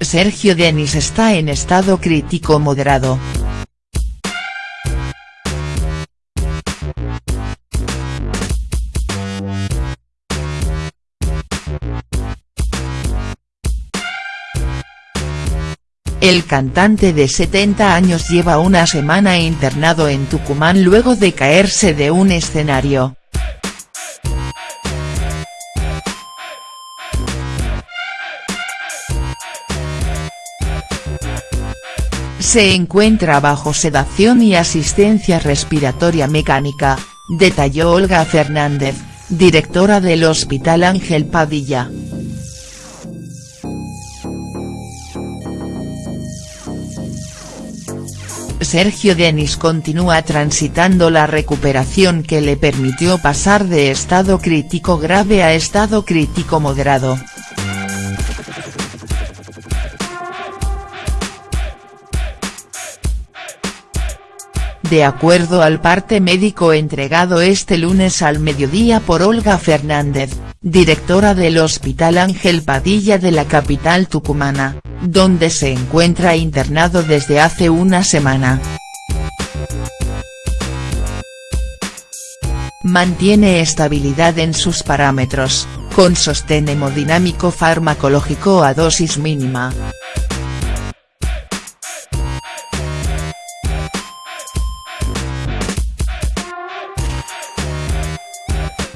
Sergio Denis está en estado crítico moderado. El cantante de 70 años lleva una semana internado en Tucumán luego de caerse de un escenario. Se encuentra bajo sedación y asistencia respiratoria mecánica, detalló Olga Fernández, directora del Hospital Ángel Padilla. Sergio Denis continúa transitando la recuperación que le permitió pasar de estado crítico grave a estado crítico moderado. De acuerdo al parte médico entregado este lunes al mediodía por Olga Fernández, directora del Hospital Ángel Padilla de la capital tucumana, donde se encuentra internado desde hace una semana. Mantiene estabilidad en sus parámetros, con sostén hemodinámico farmacológico a dosis mínima.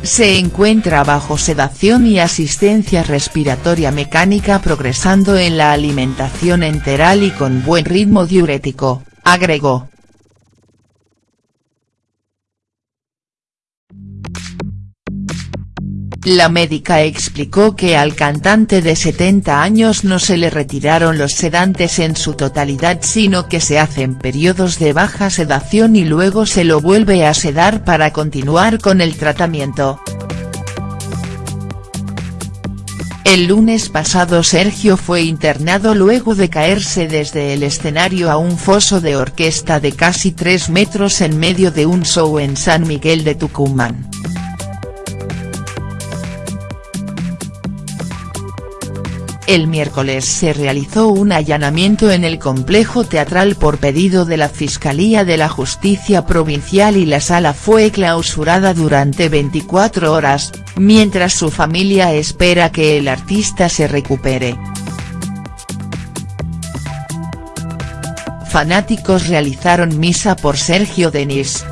Se encuentra bajo sedación y asistencia respiratoria mecánica progresando en la alimentación enteral y con buen ritmo diurético, agregó. La médica explicó que al cantante de 70 años no se le retiraron los sedantes en su totalidad sino que se hacen periodos de baja sedación y luego se lo vuelve a sedar para continuar con el tratamiento. El lunes pasado Sergio fue internado luego de caerse desde el escenario a un foso de orquesta de casi 3 metros en medio de un show en San Miguel de Tucumán. El miércoles se realizó un allanamiento en el complejo teatral por pedido de la Fiscalía de la Justicia Provincial y la sala fue clausurada durante 24 horas, mientras su familia espera que el artista se recupere. Fanáticos realizaron misa por Sergio Denis.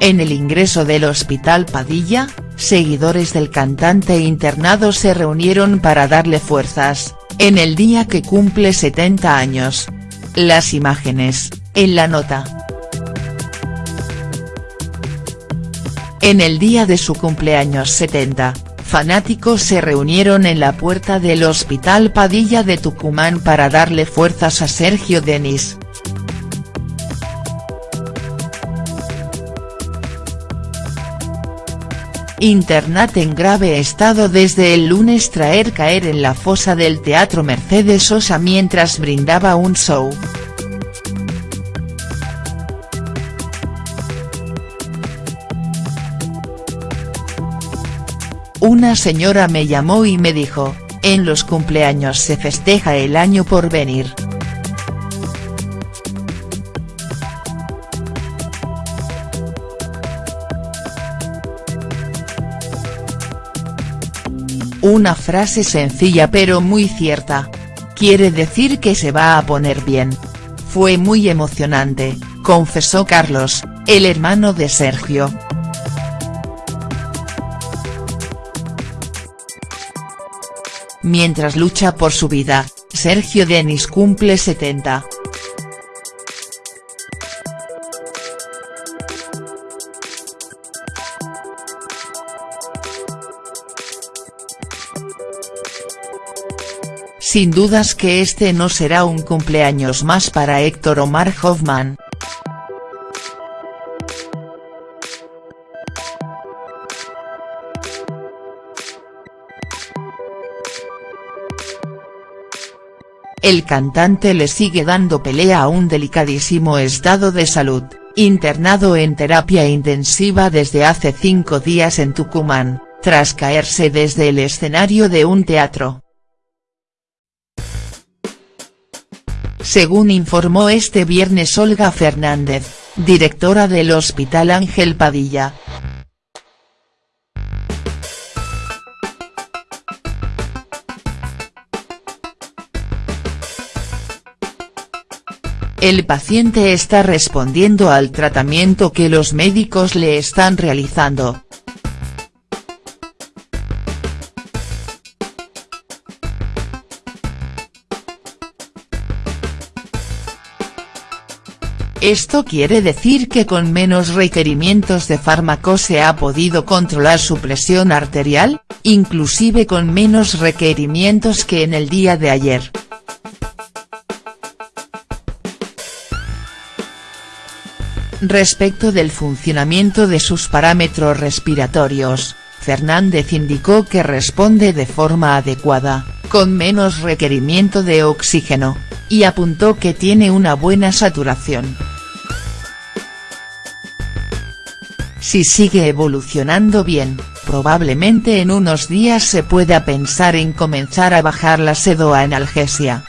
En el ingreso del Hospital Padilla, seguidores del cantante internado se reunieron para darle fuerzas, en el día que cumple 70 años. Las imágenes, en la nota. En el día de su cumpleaños 70, fanáticos se reunieron en la puerta del Hospital Padilla de Tucumán para darle fuerzas a Sergio Denis. Internat en grave estado desde el lunes traer caer en la fosa del Teatro Mercedes Sosa mientras brindaba un show. Una señora me llamó y me dijo, en los cumpleaños se festeja el año por venir. Una frase sencilla pero muy cierta. Quiere decir que se va a poner bien. Fue muy emocionante, confesó Carlos, el hermano de Sergio. Mientras lucha por su vida, Sergio Denis cumple 70. Sin dudas que este no será un cumpleaños más para Héctor Omar Hoffman. el cantante le sigue dando pelea a un delicadísimo estado de salud, internado en terapia intensiva desde hace cinco días en Tucumán, tras caerse desde el escenario de un teatro. Según informó este viernes Olga Fernández, directora del Hospital Ángel Padilla, El paciente está respondiendo al tratamiento que los médicos le están realizando. Esto quiere decir que con menos requerimientos de fármacos se ha podido controlar su presión arterial, inclusive con menos requerimientos que en el día de ayer. Respecto del funcionamiento de sus parámetros respiratorios, Fernández indicó que responde de forma adecuada, con menos requerimiento de oxígeno, y apuntó que tiene una buena saturación. Si sigue evolucionando bien, probablemente en unos días se pueda pensar en comenzar a bajar la sedoanalgesia.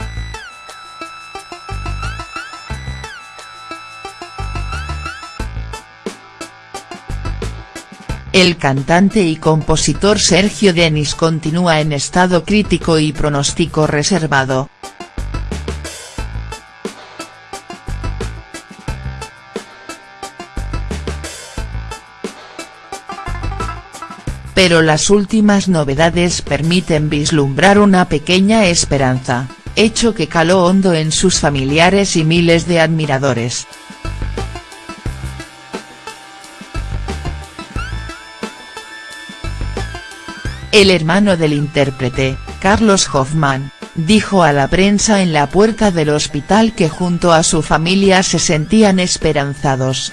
El cantante y compositor Sergio Denis continúa en estado crítico y pronóstico reservado. Pero las últimas novedades permiten vislumbrar una pequeña esperanza, hecho que caló hondo en sus familiares y miles de admiradores. El hermano del intérprete, Carlos Hoffman, dijo a la prensa en la puerta del hospital que junto a su familia se sentían esperanzados.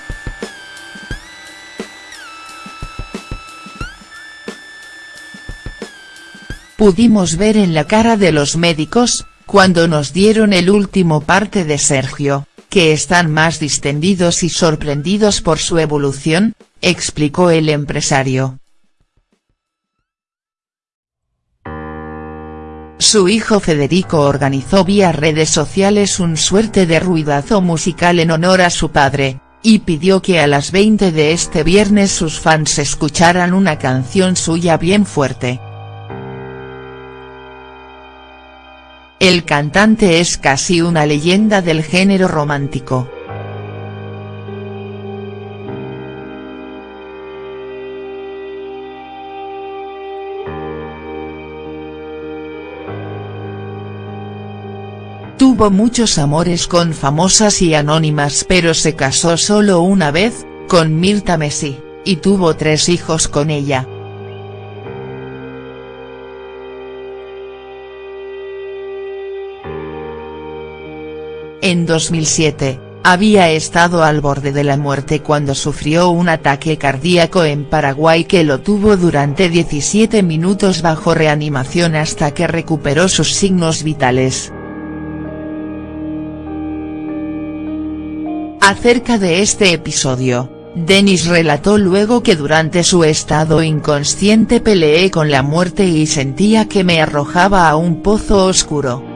Pudimos ver en la cara de los médicos, cuando nos dieron el último parte de Sergio, que están más distendidos y sorprendidos por su evolución, explicó el empresario. Su hijo Federico organizó vía redes sociales un suerte de ruidazo musical en honor a su padre, y pidió que a las 20 de este viernes sus fans escucharan una canción suya bien fuerte. El cantante es casi una leyenda del género romántico. Tuvo muchos amores con famosas y anónimas pero se casó solo una vez, con Mirta Messi, y tuvo tres hijos con ella. En 2007, había estado al borde de la muerte cuando sufrió un ataque cardíaco en Paraguay que lo tuvo durante 17 minutos bajo reanimación hasta que recuperó sus signos vitales. Acerca de este episodio, Denis relató luego que durante su estado inconsciente peleé con la muerte y sentía que me arrojaba a un pozo oscuro.